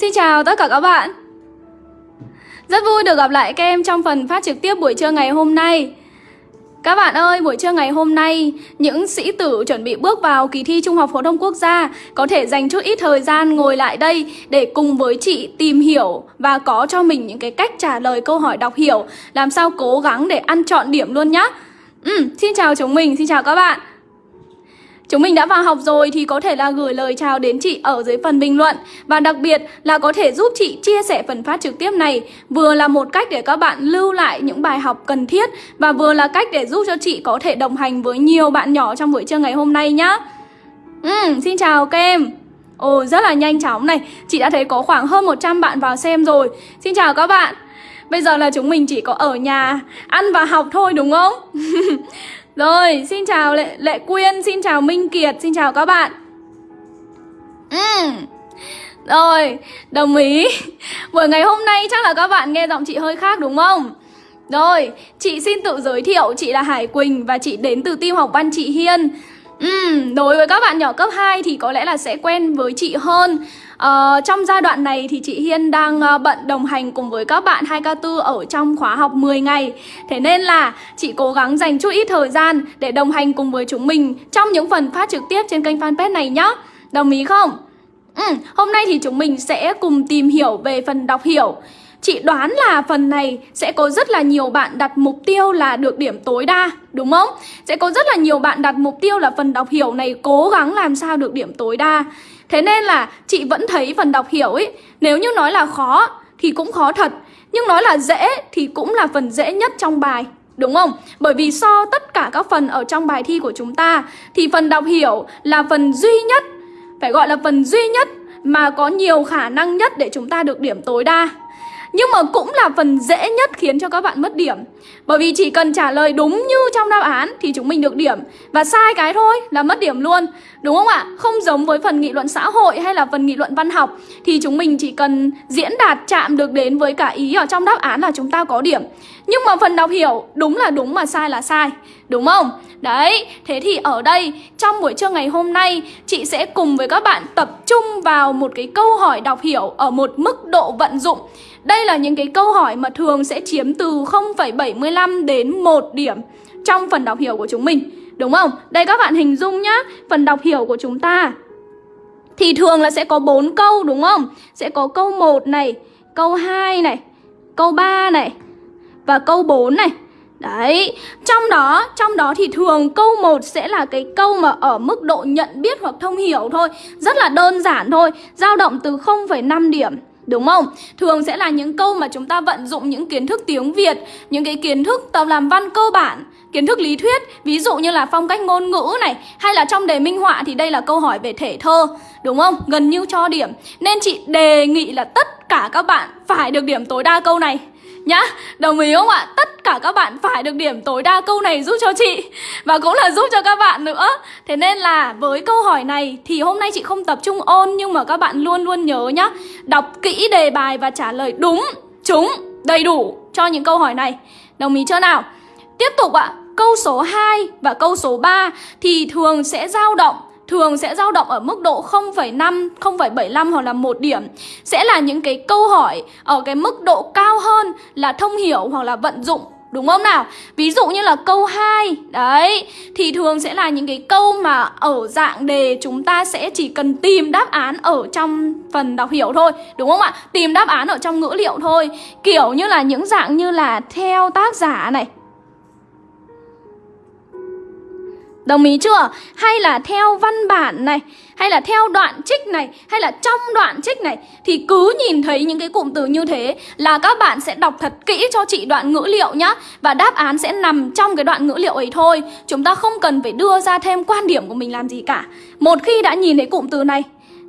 Xin chào tất cả các bạn Rất vui được gặp lại các em trong phần phát trực tiếp buổi trưa ngày hôm nay các bạn ơi, buổi trưa ngày hôm nay, những sĩ tử chuẩn bị bước vào kỳ thi Trung học phổ thông quốc gia có thể dành chút ít thời gian ngồi lại đây để cùng với chị tìm hiểu và có cho mình những cái cách trả lời câu hỏi đọc hiểu, làm sao cố gắng để ăn trọn điểm luôn nhá. Ừ, xin chào chúng mình, xin chào các bạn. Chúng mình đã vào học rồi thì có thể là gửi lời chào đến chị ở dưới phần bình luận. Và đặc biệt là có thể giúp chị chia sẻ phần phát trực tiếp này. Vừa là một cách để các bạn lưu lại những bài học cần thiết Và vừa là cách để giúp cho chị có thể đồng hành với nhiều bạn nhỏ trong buổi trưa ngày hôm nay nhá. Ừ, Xin chào các em. Ồ rất là nhanh chóng này. Chị đã thấy có khoảng hơn 100 bạn vào xem rồi. Xin chào các bạn. Bây giờ là chúng mình chỉ có ở nhà ăn và học thôi đúng không? Rồi, xin chào Lệ, Lệ Quyên, xin chào Minh Kiệt, xin chào các bạn uhm. Rồi, đồng ý Buổi ngày hôm nay chắc là các bạn nghe giọng chị hơi khác đúng không? Rồi, chị xin tự giới thiệu, chị là Hải Quỳnh và chị đến từ team học văn chị Hiên uhm, Đối với các bạn nhỏ cấp 2 thì có lẽ là sẽ quen với chị hơn Ờ, trong giai đoạn này thì chị Hiên đang uh, bận đồng hành cùng với các bạn 2K4 ở trong khóa học 10 ngày Thế nên là chị cố gắng dành chút ít thời gian để đồng hành cùng với chúng mình trong những phần phát trực tiếp trên kênh fanpage này nhé Đồng ý không? Ừ, hôm nay thì chúng mình sẽ cùng tìm hiểu về phần đọc hiểu Chị đoán là phần này sẽ có rất là nhiều bạn đặt mục tiêu là được điểm tối đa, đúng không? Sẽ có rất là nhiều bạn đặt mục tiêu là phần đọc hiểu này cố gắng làm sao được điểm tối đa Thế nên là chị vẫn thấy phần đọc hiểu ấy Nếu như nói là khó thì cũng khó thật, Nhưng nói là dễ thì cũng là phần dễ nhất trong bài, Đúng không? Bởi vì so tất cả các phần ở trong bài thi của chúng ta Thì phần đọc hiểu là phần duy nhất, Phải gọi là phần duy nhất mà có nhiều khả năng nhất để chúng ta được điểm tối đa nhưng mà cũng là phần dễ nhất khiến cho các bạn mất điểm. Bởi vì chỉ cần trả lời đúng như trong đáp án thì chúng mình được điểm. Và sai cái thôi là mất điểm luôn. Đúng không ạ? Không giống với phần nghị luận xã hội hay là phần nghị luận văn học Thì chúng mình chỉ cần diễn đạt chạm được đến với cả ý ở trong đáp án là chúng ta có điểm. Nhưng mà phần đọc hiểu đúng là đúng mà sai là sai. Đúng không? Đấy, thế thì ở đây trong buổi trưa ngày hôm nay Chị sẽ cùng với các bạn tập trung vào một cái câu hỏi đọc hiểu ở một mức độ vận dụng đây là những cái câu hỏi mà thường sẽ chiếm từ 0,75 đến 1 điểm trong phần đọc hiểu của chúng mình. Đúng không? Đây các bạn hình dung nhá, phần đọc hiểu của chúng ta thì thường là sẽ có 4 câu đúng không? Sẽ có câu 1 này, câu 2 này, câu 3 này và câu 4 này. Đấy, trong đó, trong đó thì thường câu 1 sẽ là cái câu mà ở mức độ nhận biết hoặc thông hiểu thôi Rất là đơn giản thôi, dao động từ 0,5 điểm Đúng không? Thường sẽ là những câu mà chúng ta vận dụng những kiến thức tiếng Việt, Những cái kiến thức tập làm văn cơ bản Kiến thức lý thuyết Ví dụ như là phong cách ngôn ngữ này Hay là trong đề minh họa thì đây là câu hỏi về thể thơ Đúng không? Gần như cho điểm Nên chị đề nghị là tất cả các bạn phải được điểm tối đa câu này Nhá, đồng ý không ạ? Tất cả các bạn phải được điểm tối đa câu này giúp cho chị Và cũng là giúp cho các bạn nữa Thế nên là với câu hỏi này thì hôm nay chị không tập trung ôn Nhưng mà các bạn luôn luôn nhớ nhá Đọc kỹ đề bài và trả lời đúng, trúng, đầy đủ cho những câu hỏi này Đồng ý chưa nào? Tiếp tục ạ, câu số 2 và câu số 3 thì thường sẽ dao động thường sẽ dao động ở mức độ 0,5, 0,75 hoặc là một điểm sẽ là những cái câu hỏi ở cái mức độ cao hơn là thông hiểu hoặc là vận dụng Đúng không nào? Ví dụ như là câu 2 Đấy Thì thường sẽ là những cái câu mà ở dạng đề chúng ta sẽ chỉ cần tìm đáp án ở trong phần đọc hiểu thôi Đúng không ạ? Tìm đáp án ở trong ngữ liệu thôi Kiểu như là những dạng như là theo tác giả này Đồng ý chưa? Hay là theo văn bản này, Hay là theo đoạn trích này, Hay là trong đoạn trích này, Thì cứ nhìn thấy những cái cụm từ như thế Là các bạn sẽ đọc thật kỹ cho chị đoạn ngữ liệu nhá Và đáp án sẽ nằm trong cái đoạn ngữ liệu ấy thôi Chúng ta không cần phải đưa ra thêm quan điểm của mình làm gì cả Một khi đã nhìn thấy cụm từ này,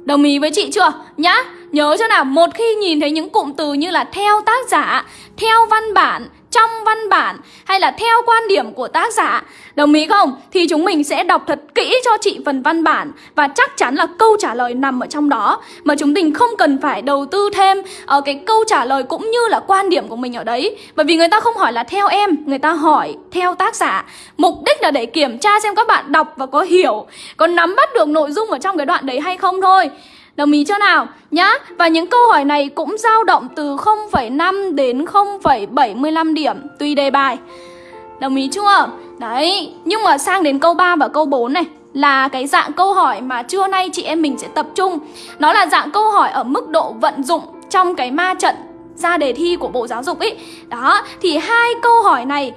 Đồng ý với chị chưa? Nhá, Nhớ cho nào, Một khi nhìn thấy những cụm từ như là theo tác giả, Theo văn bản trong văn bản hay là theo quan điểm của tác giả. Đồng ý không? Thì chúng mình sẽ đọc thật kỹ cho chị phần văn bản Và chắc chắn là câu trả lời nằm ở trong đó. Mà chúng mình không cần phải đầu tư thêm ở cái câu trả lời cũng như là quan điểm của mình ở đấy. Bởi vì người ta không hỏi là theo em, Người ta hỏi theo tác giả. Mục đích là để kiểm tra xem các bạn đọc và có hiểu, Có nắm bắt được nội dung ở trong cái đoạn đấy hay không thôi. Đồng ý chưa nào? Nhá. Và những câu hỏi này cũng dao động từ 0,5 đến 0,75 điểm tùy đề bài. Đồng ý chưa? Đấy, nhưng mà sang đến câu 3 và câu 4 này là cái dạng câu hỏi mà trưa nay chị em mình sẽ tập trung. Nó là dạng câu hỏi ở mức độ vận dụng trong cái ma trận ra đề thi của Bộ Giáo dục ấy. Đó, thì hai câu hỏi này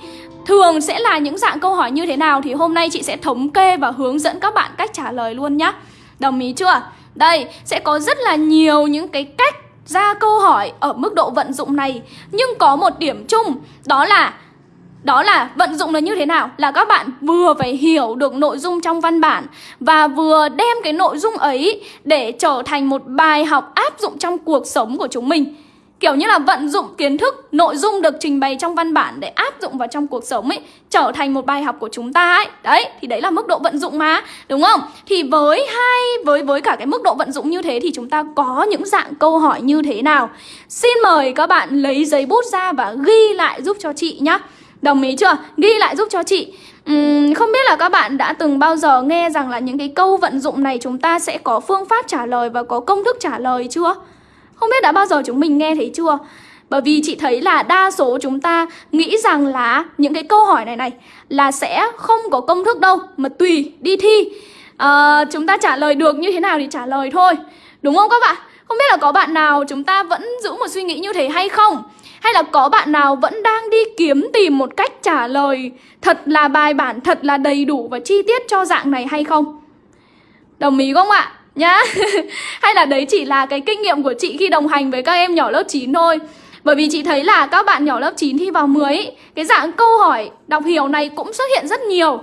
thường sẽ là những dạng câu hỏi như thế nào thì hôm nay chị sẽ thống kê và hướng dẫn các bạn cách trả lời luôn nhá. Đồng ý chưa? Đây, sẽ có rất là nhiều những cái cách ra câu hỏi ở mức độ vận dụng này Nhưng có một điểm chung Đó là đó là vận dụng là như thế nào? Là các bạn vừa phải hiểu được nội dung trong văn bản Và vừa đem cái nội dung ấy để trở thành một bài học áp dụng trong cuộc sống của chúng mình Kiểu như là vận dụng kiến thức, nội dung được trình bày trong văn bản để áp dụng vào trong cuộc sống ấy Trở thành một bài học của chúng ta ấy Đấy, thì đấy là mức độ vận dụng mà, đúng không? Thì với hai, với với cả cái mức độ vận dụng như thế thì chúng ta có những dạng câu hỏi như thế nào Xin mời các bạn lấy giấy bút ra và ghi lại giúp cho chị nhá Đồng ý chưa? Ghi lại giúp cho chị uhm, Không biết là các bạn đã từng bao giờ nghe rằng là những cái câu vận dụng này chúng ta sẽ có phương pháp trả lời và có công thức trả lời chưa? Không biết đã bao giờ chúng mình nghe thấy chưa? Bởi vì chị thấy là đa số chúng ta nghĩ rằng là những cái câu hỏi này này là sẽ không có công thức đâu mà tùy đi thi à, chúng ta trả lời được như thế nào thì trả lời thôi đúng không các bạn? Không biết là có bạn nào chúng ta vẫn giữ một suy nghĩ như thế hay không? Hay là có bạn nào vẫn đang đi kiếm tìm một cách trả lời thật là bài bản, thật là đầy đủ và chi tiết cho dạng này hay không? Đồng ý không ạ? Nhá. Hay là đấy chỉ là cái kinh nghiệm của chị khi đồng hành với các em nhỏ lớp 9 thôi. Bởi vì chị thấy là các bạn nhỏ lớp 9 thi vào 10 Cái dạng câu hỏi đọc hiểu này cũng xuất hiện rất nhiều.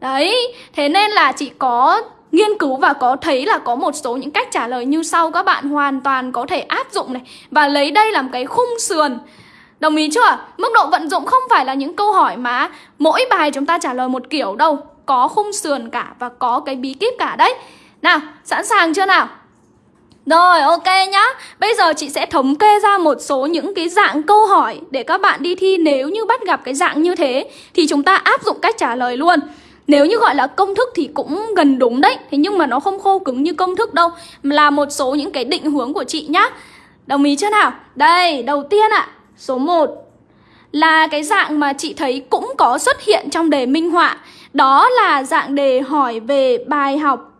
Đấy, thế nên là chị có nghiên cứu và có thấy là có một số những cách trả lời như sau Các bạn hoàn toàn có thể áp dụng này. Và lấy đây làm cái khung sườn. Đồng ý chưa? Mức độ vận dụng không phải là những câu hỏi mà mỗi bài chúng ta trả lời một kiểu đâu. Có khung sườn cả và có cái bí kíp cả đấy nào, sẵn sàng chưa nào? Rồi, ok nhá. Bây giờ chị sẽ thống kê ra một số những cái dạng câu hỏi để các bạn đi thi nếu như bắt gặp cái dạng như thế thì chúng ta áp dụng cách trả lời luôn. Nếu như gọi là công thức thì cũng gần đúng đấy Thế nhưng mà nó không khô cứng như công thức đâu Là một số những cái định hướng của chị nhá Đồng ý chưa nào? Đây, đầu tiên ạ à, Số 1 Là cái dạng mà chị thấy cũng có xuất hiện trong đề minh họa Đó là dạng đề hỏi về bài học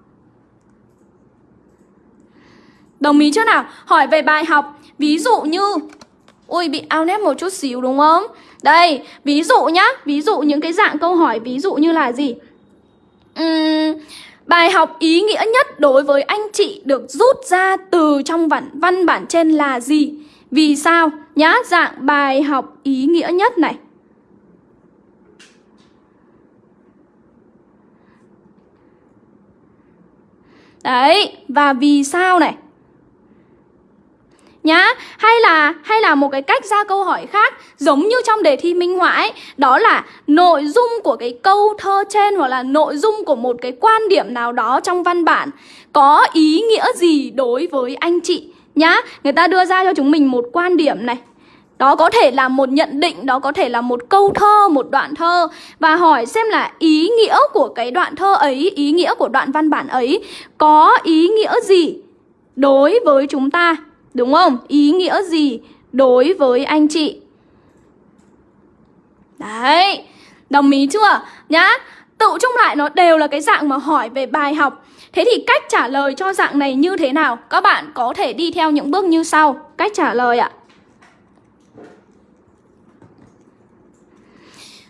Đồng ý chưa nào? Hỏi về bài học Ví dụ như Ui bị ao nét một chút xíu đúng không? Đây, ví dụ nhá Ví dụ những cái dạng câu hỏi ví dụ như là gì? Uhm, bài học ý nghĩa nhất đối với anh chị được rút ra từ trong văn, văn bản trên là gì? Vì sao? Nhá, dạng bài học ý nghĩa nhất này Đấy, và vì sao này nhá hay là hay là một cái cách ra câu hỏi khác giống như trong đề thi minh họa ấy đó là nội dung của cái câu thơ trên hoặc là nội dung của một cái quan điểm nào đó trong văn bản có ý nghĩa gì đối với anh chị? Nhá người ta đưa ra cho chúng mình một quan điểm này. Đó có thể là một nhận định, đó có thể là một câu thơ, một đoạn thơ. Và hỏi xem là ý nghĩa của cái đoạn thơ ấy, ý nghĩa của đoạn văn bản ấy Có ý nghĩa gì đối với chúng ta? Đúng không? Ý nghĩa gì đối với anh chị? Đấy, đồng ý chưa? Nhá, tự chung lại nó đều là cái dạng mà hỏi về bài học Thế thì cách trả lời cho dạng này như thế nào? Các bạn có thể đi theo những bước như sau Cách trả lời ạ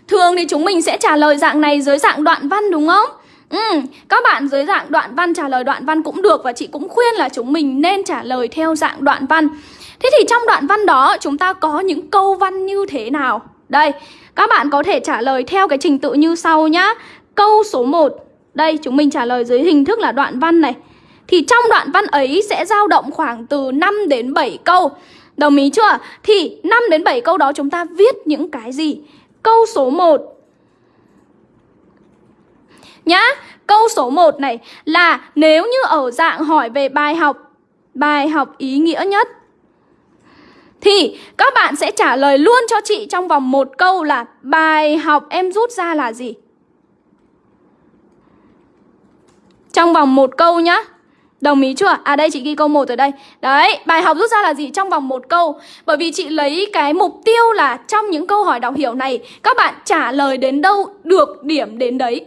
Thường thì chúng mình sẽ trả lời dạng này dưới dạng đoạn văn đúng không? Ừ, các bạn dưới dạng đoạn văn trả lời đoạn văn cũng được và chị cũng khuyên là chúng mình nên trả lời theo dạng đoạn văn. Thế thì trong đoạn văn đó chúng ta có những câu văn như thế nào? Đây, các bạn có thể trả lời theo cái trình tự như sau nhá. Câu số 1, đây chúng mình trả lời dưới hình thức là đoạn văn này. Thì trong đoạn văn ấy sẽ dao động khoảng từ 5 đến 7 câu. Đồng ý chưa? Thì 5 đến 7 câu đó chúng ta viết những cái gì? Câu số 1 nhá. Câu số 1 này là nếu như ở dạng hỏi về bài học, bài học ý nghĩa nhất thì các bạn sẽ trả lời luôn cho chị trong vòng một câu là bài học em rút ra là gì? Trong vòng một câu nhá. Đồng ý chưa? À đây chị ghi câu 1 ở đây Đấy, bài học rút ra là gì? Trong vòng một câu Bởi vì chị lấy cái mục tiêu là Trong những câu hỏi đọc hiểu này Các bạn trả lời đến đâu được điểm đến đấy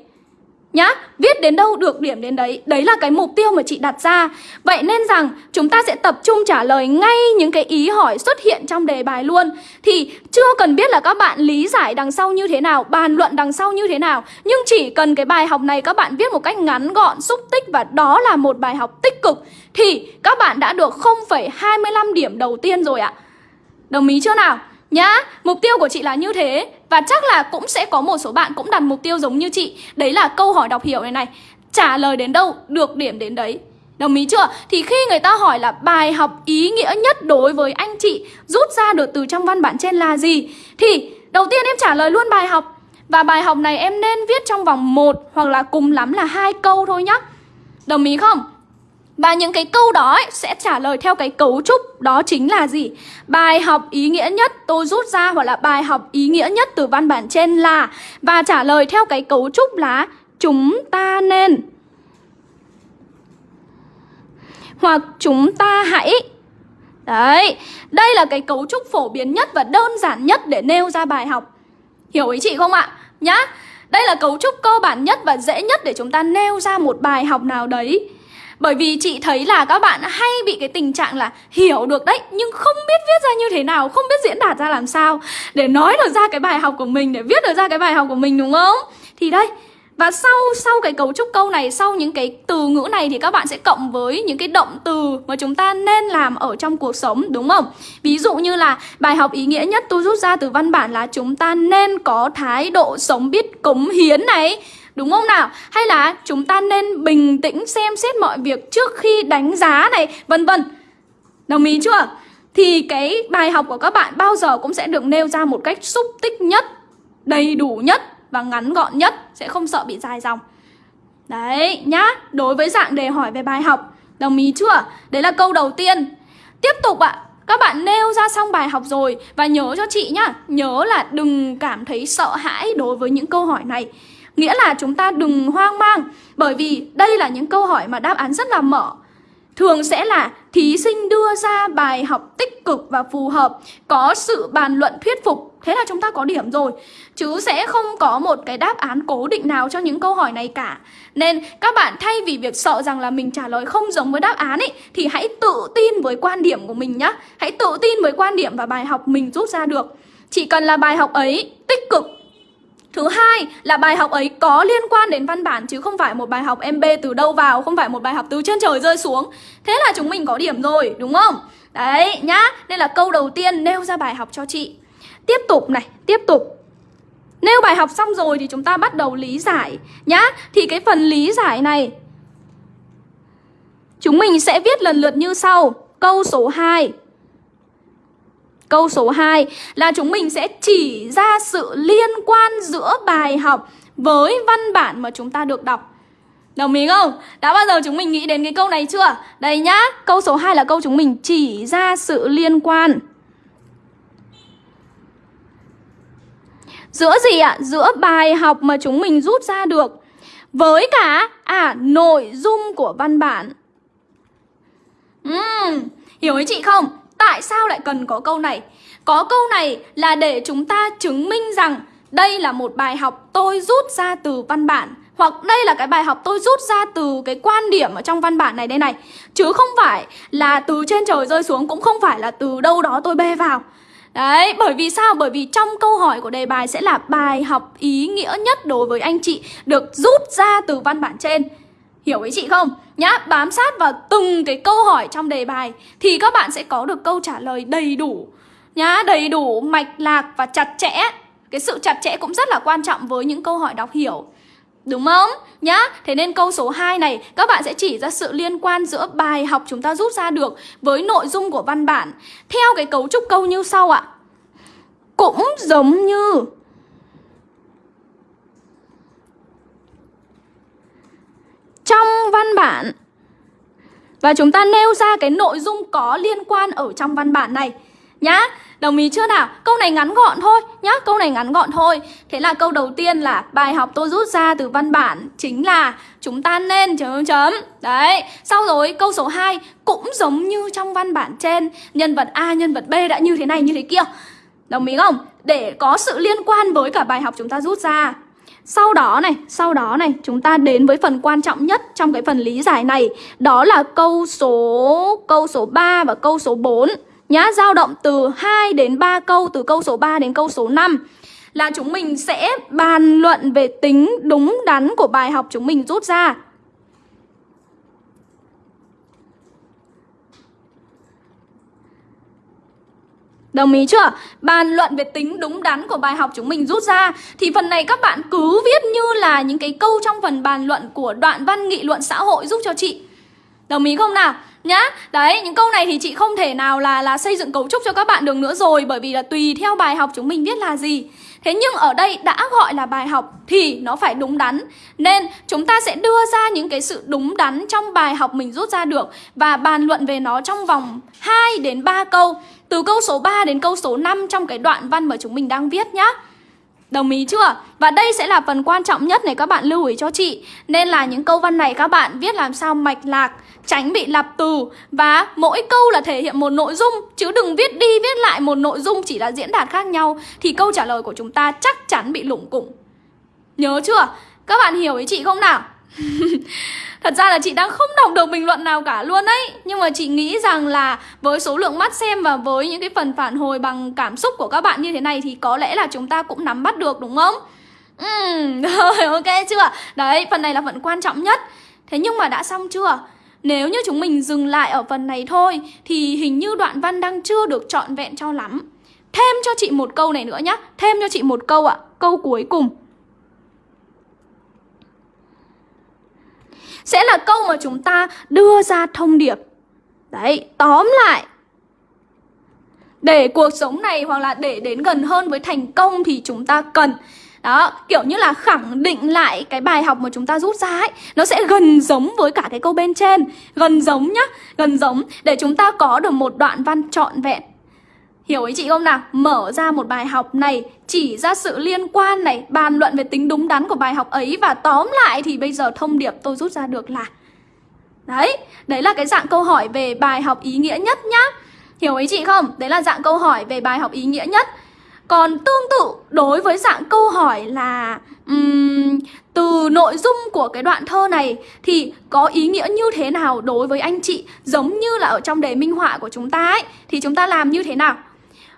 Nhá, viết đến đâu được điểm đến đấy. Đấy là cái mục tiêu mà chị đặt ra. Vậy nên rằng chúng ta sẽ tập trung trả lời ngay những cái ý hỏi xuất hiện trong đề bài luôn. Thì chưa cần biết là các bạn lý giải đằng sau như thế nào Bàn luận đằng sau như thế nào. Nhưng chỉ cần cái bài học này các bạn viết một cách ngắn gọn, xúc tích Và đó là một bài học tích cực Thì các bạn đã được 0,25 điểm đầu tiên rồi ạ. Đồng ý chưa nào? Nhá, mục tiêu của chị là như thế. Và chắc là cũng sẽ có một số bạn cũng đặt mục tiêu giống như chị. Đấy là câu hỏi đọc hiểu này này. Trả lời đến đâu, được điểm đến đấy. Đồng ý chưa? Thì khi người ta hỏi là bài học ý nghĩa nhất đối với anh chị Rút ra được từ trong văn bản trên là gì? Thì đầu tiên em trả lời luôn bài học. Và bài học này em nên viết trong vòng một Hoặc là cùng lắm là hai câu thôi nhá. Đồng ý không? Và những cái câu đó ấy, sẽ trả lời theo cái cấu trúc đó chính là gì? Bài học ý nghĩa nhất tôi rút ra hoặc là bài học ý nghĩa nhất từ văn bản trên là Và trả lời theo cái cấu trúc là chúng ta nên Hoặc chúng ta hãy Đấy, đây là cái cấu trúc phổ biến nhất và đơn giản nhất để nêu ra bài học Hiểu ý chị không ạ? Nhá, đây là cấu trúc cơ bản nhất và dễ nhất để chúng ta nêu ra một bài học nào đấy bởi vì chị thấy là các bạn hay bị cái tình trạng là hiểu được đấy Nhưng không biết viết ra như thế nào, không biết diễn đạt ra làm sao Để nói được ra cái bài học của mình, để viết được ra cái bài học của mình đúng không? Thì đây, và sau sau cái cấu trúc câu này, sau những cái từ ngữ này thì các bạn sẽ cộng với những cái động từ mà chúng ta nên làm ở trong cuộc sống đúng không? Ví dụ như là bài học ý nghĩa nhất tôi rút ra từ văn bản là chúng ta nên có thái độ sống biết cống hiến này Đúng không nào? Hay là chúng ta nên bình tĩnh xem xét mọi việc trước khi đánh giá này, vân vân. Đồng ý chưa? Thì cái bài học của các bạn bao giờ cũng sẽ được nêu ra một cách xúc tích nhất, đầy đủ nhất và ngắn gọn nhất, sẽ không sợ bị dài dòng. Đấy nhá, đối với dạng đề hỏi về bài học, đồng ý chưa? Đấy là câu đầu tiên. Tiếp tục ạ, à, các bạn nêu ra xong bài học rồi và nhớ cho chị nhá, nhớ là đừng cảm thấy sợ hãi đối với những câu hỏi này. Nghĩa là chúng ta đừng hoang mang, Bởi vì đây là những câu hỏi mà đáp án rất là mở. Thường sẽ là, thí sinh đưa ra bài học tích cực và phù hợp, Có sự bàn luận thuyết phục. Thế là chúng ta có điểm rồi. Chứ sẽ không có một cái đáp án cố định nào cho những câu hỏi này cả. Nên các bạn thay vì việc sợ rằng là mình trả lời không giống với đáp án ấy, Thì hãy tự tin với quan điểm của mình nhá. Hãy tự tin với quan điểm và bài học mình rút ra được. Chỉ cần là bài học ấy Thứ hai là bài học ấy có liên quan đến văn bản chứ không phải một bài học MB từ đâu vào, không phải một bài học từ trên trời rơi xuống. Thế là chúng mình có điểm rồi, đúng không? Đấy nhá, nên là câu đầu tiên nêu ra bài học cho chị. Tiếp tục này, tiếp tục. Nêu bài học xong rồi thì chúng ta bắt đầu lý giải nhá. Thì cái phần lý giải này chúng mình sẽ viết lần lượt như sau. Câu số 2 Câu số 2 là chúng mình sẽ chỉ ra sự liên quan giữa bài học với văn bản mà chúng ta được đọc. Đồng ý không? Đã bao giờ chúng mình nghĩ đến cái câu này chưa? Đây nhá, câu số 2 là câu chúng mình chỉ ra sự liên quan. Giữa gì ạ? Giữa bài học mà chúng mình rút ra được với cả à nội dung của văn bản. Uhm, hiểu ý chị không? Tại sao lại cần có câu này? Có câu này là để chúng ta chứng minh rằng đây là một bài học tôi rút ra từ văn bản hoặc đây là cái bài học tôi rút ra từ cái quan điểm ở trong văn bản này đây này Chứ không phải là từ trên trời rơi xuống Cũng không phải là từ đâu đó tôi bê vào Đấy, bởi vì sao? Bởi vì trong câu hỏi của đề bài sẽ là bài học ý nghĩa nhất đối với anh chị Được rút ra từ văn bản trên Hiểu ý chị không? Nhá, bám sát vào từng cái câu hỏi trong đề bài Thì các bạn sẽ có được câu trả lời đầy đủ Nhá, đầy đủ, mạch lạc và chặt chẽ Cái sự chặt chẽ cũng rất là quan trọng với những câu hỏi đọc hiểu Đúng không? Nhá, thế nên câu số 2 này các bạn sẽ chỉ ra sự liên quan giữa bài học chúng ta rút ra được với nội dung của văn bản theo cái cấu trúc câu như sau ạ. Cũng giống như trong văn bản và chúng ta nêu ra cái nội dung có liên quan ở trong văn bản này nhá. Đồng ý chưa nào? Câu này ngắn gọn thôi nhá, câu này ngắn gọn thôi. Thế là câu đầu tiên là bài học tôi rút ra từ văn bản chính là chúng ta nên chấm chấm. Đấy, sau rồi câu số 2 cũng giống như trong văn bản trên, nhân vật A nhân vật B đã như thế này như thế kia. Đồng ý không? Để có sự liên quan với cả bài học chúng ta rút ra. Sau đó này, sau đó này, chúng ta đến với phần quan trọng nhất trong cái phần lý giải này, đó là câu số câu số 3 và câu số 4 nhá, dao động từ 2 đến 3 câu từ câu số 3 đến câu số 5 là chúng mình sẽ bàn luận về tính đúng đắn của bài học chúng mình rút ra. Đồng ý chưa? Bàn luận về tính đúng đắn của bài học chúng mình rút ra Thì phần này các bạn cứ viết như là những cái câu trong phần bàn luận của đoạn văn nghị luận xã hội giúp cho chị Đồng ý không nào? Nhá, đấy, những câu này thì chị không thể nào là là xây dựng cấu trúc cho các bạn được nữa rồi Bởi vì là tùy theo bài học chúng mình viết là gì Thế nhưng ở đây đã gọi là bài học thì nó phải đúng đắn. Nên chúng ta sẽ đưa ra những cái sự đúng đắn trong bài học mình rút ra được Và bàn luận về nó trong vòng 2 đến 3 câu, từ câu số 3 đến câu số 5 trong cái đoạn văn mà chúng mình đang viết nhá. Đồng ý chưa? Và đây sẽ là phần quan trọng nhất này các bạn lưu ý cho chị. Nên là những câu văn này các bạn viết làm sao mạch lạc Tránh bị lặp từ Và mỗi câu là thể hiện một nội dung Chứ đừng viết đi viết lại một nội dung chỉ là diễn đạt khác nhau Thì câu trả lời của chúng ta chắc chắn bị lủng củng Nhớ chưa? Các bạn hiểu ý chị không nào? Thật ra là chị đang không đọc được bình luận nào cả luôn ấy Nhưng mà chị nghĩ rằng là với số lượng mắt xem và với những cái phần phản hồi bằng cảm xúc của các bạn như thế này Thì có lẽ là chúng ta cũng nắm bắt được đúng không? Ừ, rồi ok chưa? Đấy, phần này là phần quan trọng nhất Thế nhưng mà đã xong chưa? Nếu như chúng mình dừng lại ở phần này thôi Thì hình như đoạn văn đang chưa được trọn vẹn cho lắm. Thêm cho chị một câu này nữa nhá. Thêm cho chị một câu ạ. Câu cuối cùng. Sẽ là câu mà chúng ta đưa ra thông điệp. Đấy, tóm lại. Để cuộc sống này hoặc là để đến gần hơn với thành công thì chúng ta cần đó, kiểu như là khẳng định lại cái bài học mà chúng ta rút ra ấy Nó sẽ gần giống với cả cái câu bên trên. Gần giống nhá, gần giống. Để chúng ta có được một đoạn văn trọn vẹn. Hiểu ý chị không nào? Mở ra một bài học này, chỉ ra sự liên quan này, bàn luận về tính đúng đắn của bài học ấy và tóm lại thì bây giờ thông điệp tôi rút ra được là Đấy, đấy là cái dạng câu hỏi về bài học ý nghĩa nhất nhá. Hiểu ý chị không? Đấy là dạng câu hỏi về bài học ý nghĩa nhất. Còn tương tự đối với dạng câu hỏi là um, Từ nội dung của cái đoạn thơ này Thì có ý nghĩa như thế nào đối với anh chị? Giống như là ở trong đề minh họa của chúng ta ấy Thì chúng ta làm như thế nào?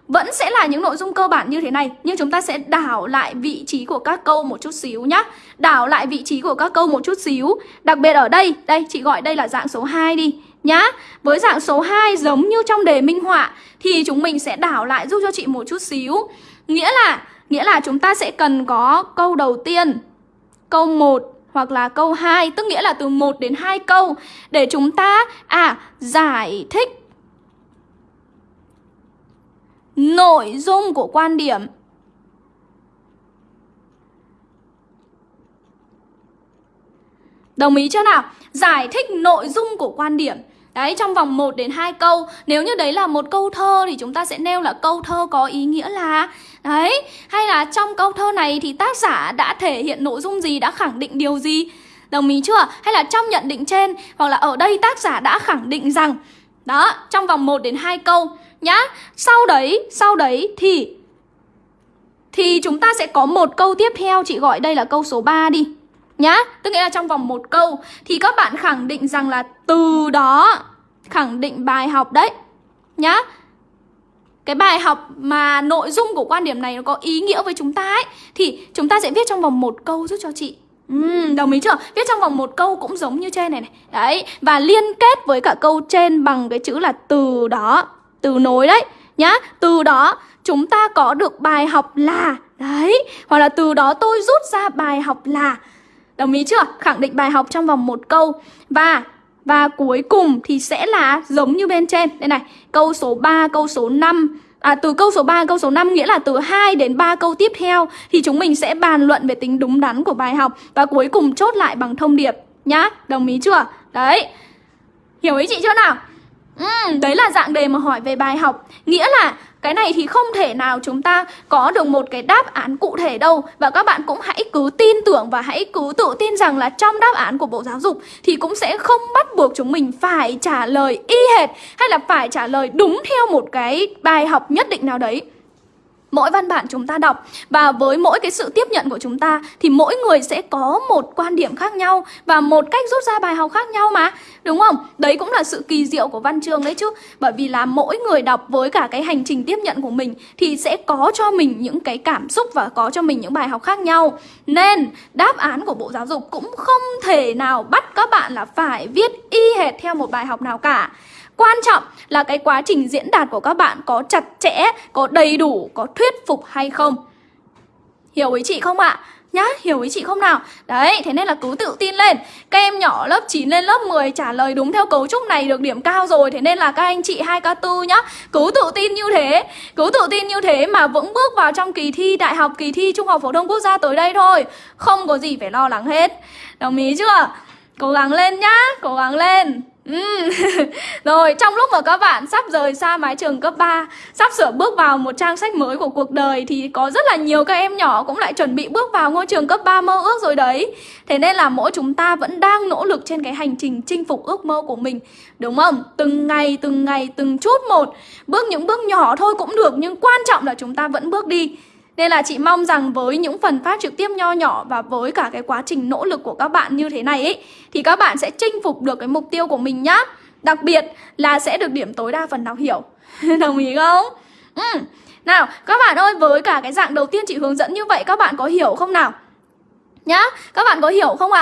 Vẫn sẽ là những nội dung cơ bản như thế này Nhưng chúng ta sẽ đảo lại vị trí của các câu một chút xíu nhá. Đảo lại vị trí của các câu một chút xíu. Đặc biệt ở đây, đây chị gọi đây là dạng số 2 đi nhá, Với dạng số 2 giống như trong đề minh họa Thì chúng mình sẽ đảo lại giúp cho chị một chút xíu. Nghĩa là nghĩa là chúng ta sẽ cần có câu đầu tiên, Câu 1 hoặc là câu 2 Tức nghĩa là từ 1 đến 2 câu Để chúng ta à giải thích nội dung của quan điểm. Đồng ý chưa nào? Giải thích nội dung của quan điểm. Đấy, trong vòng 1 đến 2 câu Nếu như đấy là một câu thơ thì chúng ta sẽ nêu là câu thơ có ý nghĩa là Đấy, hay là trong câu thơ này thì tác giả đã thể hiện nội dung gì, đã khẳng định điều gì? Đồng ý chưa? Hay là trong nhận định trên Hoặc là ở đây tác giả đã khẳng định rằng Đó, trong vòng 1 đến 2 câu nhá Sau đấy, sau đấy thì Thì chúng ta sẽ có một câu tiếp theo. Chị gọi đây là câu số 3 đi. Nhá, tức nghĩa là trong vòng một câu Thì các bạn khẳng định rằng là từ đó Khẳng định bài học đấy. Nhá cái bài học mà nội dung của quan điểm này nó có ý nghĩa với chúng ta ấy Thì chúng ta sẽ viết trong vòng một câu giúp cho chị. Uhm, đồng ý chưa? Viết trong vòng một câu cũng giống như trên này này. Đấy, và liên kết với cả câu trên bằng cái chữ là từ đó từ nối đấy. Nhá từ đó chúng ta có được bài học là đấy hoặc là từ đó tôi rút ra bài học là đồng ý chưa khẳng định bài học trong vòng một câu và và cuối cùng thì sẽ là giống như bên trên đây này câu số 3 câu số 5 À, từ câu số 3 câu số 5 nghĩa là từ 2 đến 3 câu tiếp theo thì chúng mình sẽ bàn luận về tính đúng đắn của bài học và cuối cùng chốt lại bằng thông điệp nhá. Đồng ý chưa? Đấy. Hiểu ý chị chưa nào? Ừ, đấy là dạng đề mà hỏi về bài học Nghĩa là cái này thì không thể nào chúng ta có được một cái đáp án cụ thể đâu. Và các bạn cũng hãy cứ tin tưởng và hãy cứ tự tin rằng là trong đáp án của Bộ Giáo dục Thì cũng sẽ không bắt buộc chúng mình phải trả lời y hệt Hay là phải trả lời đúng theo một cái bài học nhất định nào đấy mỗi văn bản chúng ta đọc và với mỗi cái sự tiếp nhận của chúng ta thì mỗi người sẽ có một quan điểm khác nhau và một cách rút ra bài học khác nhau mà, đúng không? Đấy cũng là sự kỳ diệu của văn chương đấy chứ. Bởi vì là mỗi người đọc với cả cái hành trình tiếp nhận của mình thì sẽ có cho mình những cái cảm xúc và có cho mình những bài học khác nhau. Nên đáp án của bộ giáo dục cũng không thể nào bắt các bạn là phải viết y hệt theo một bài học nào cả. Quan trọng là cái quá trình diễn đạt của các bạn có chặt chẽ, có đầy đủ, có thuyết phục hay không Hiểu ý chị không ạ? À? Nhá, hiểu ý chị không nào? Đấy, thế nên là cứ tự tin lên Các em nhỏ lớp 9 lên lớp 10 trả lời đúng theo cấu trúc này được điểm cao rồi Thế nên là các anh chị 2K4 nhá Cứ tự tin như thế Cứ tự tin như thế mà vững bước vào trong kỳ thi đại học, kỳ thi Trung học Phổ thông Quốc gia tới đây thôi Không có gì phải lo lắng hết Đồng ý chưa? Cố gắng lên nhá, cố gắng lên Uhm. Rồi trong lúc mà các bạn sắp rời xa mái trường cấp 3 Sắp sửa bước vào một trang sách mới của cuộc đời Thì có rất là nhiều các em nhỏ cũng lại chuẩn bị bước vào ngôi trường cấp 3 mơ ước rồi đấy Thế nên là mỗi chúng ta vẫn đang nỗ lực trên cái hành trình chinh phục ước mơ của mình Đúng không? Từng ngày, từng ngày, từng chút một Bước những bước nhỏ thôi cũng được Nhưng quan trọng là chúng ta vẫn bước đi nên là chị mong rằng với những phần phát trực tiếp nho nhỏ và với cả cái quá trình nỗ lực của các bạn như thế này ấy Thì các bạn sẽ chinh phục được cái mục tiêu của mình nhá Đặc biệt là sẽ được điểm tối đa phần nào hiểu Đồng ý không? Ừ. Nào các bạn ơi với cả cái dạng đầu tiên chị hướng dẫn như vậy các bạn có hiểu không nào? Nhá, các bạn có hiểu không ạ?